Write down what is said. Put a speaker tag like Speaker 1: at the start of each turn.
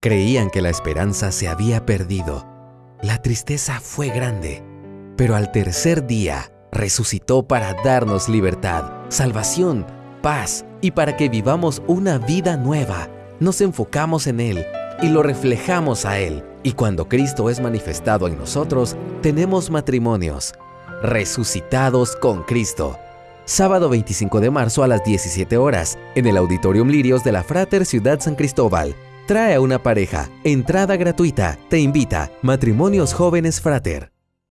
Speaker 1: Creían que la esperanza se había perdido. La tristeza fue grande, pero al tercer día resucitó para darnos libertad, salvación, paz y para que vivamos una vida nueva. Nos enfocamos en Él y lo reflejamos a Él. Y cuando Cristo es manifestado en nosotros, tenemos matrimonios, resucitados con Cristo. Sábado 25 de marzo a las 17 horas, en el Auditorium Lirios de la Frater Ciudad San Cristóbal. Trae a una pareja, entrada gratuita, te invita, Matrimonios Jóvenes Frater.